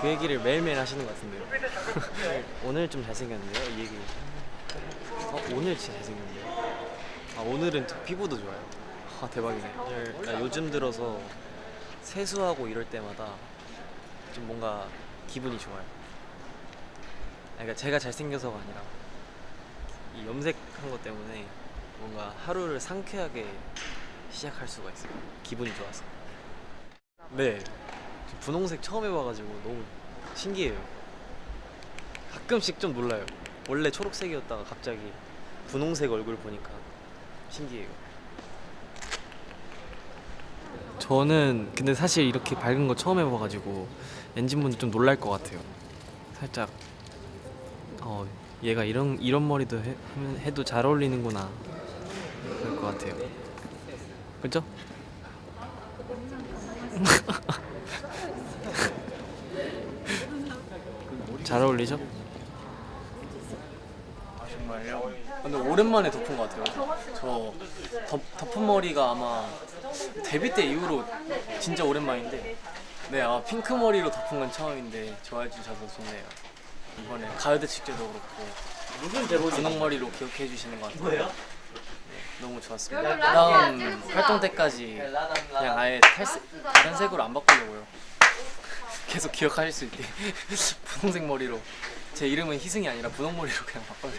그 얘기를 매일매일 하시는 것 같은데요. 오늘 좀 잘생겼는데요, 이 얘기. 어, 오늘 진짜 잘생겼는데요. 아, 오늘은 저 피부도 좋아요. 아, 대박이네. 나 요즘 들어서 세수하고 이럴 때마다 좀 뭔가 기분이 좋아요. 아, 그러니까 제가 잘생겨서가 아니라 이 염색한 것 때문에 뭔가 하루를 상쾌하게 시작할 수가 있어요. 기분이 좋아서. 네. 저 분홍색 처음 해봐가지고 너무 신기해요. 가끔씩 좀 놀라요. 원래 초록색이었다가 갑자기 분홍색 얼굴 보니까 신기해요. 저는 근데 사실 이렇게 밝은 거 처음 해봐가지고 엔진분들 좀 놀랄 것 같아요. 살짝 어 얘가 이런 이런 머리도 해, 해도 잘 어울리는구나 그럴 것 같아요. 그죠? 잘 어울리죠? 정말요? 근데 오랜만에 덮은 것 같아요. 저 덮, 덮은 머리가 아마 데뷔 때 이후로 진짜 오랜만인데 네, 아마 핑크 머리로 덮은 건 처음인데 좋아해 주셔서 좋네요. 이번에 가요대 축제도 그렇고 무슨 제목이 분홍 머리로 기억해 주시는 것 같아요. 네, 너무 좋았습니다. 다음 활동 때까지 그냥 아예 탈색, 다른 색으로 안 바꾸려고요. 계속 기억하실 수 있게 분홍색 머리로 제 이름은 희승이 아니라 분홍 머리로 그냥 바꿔요.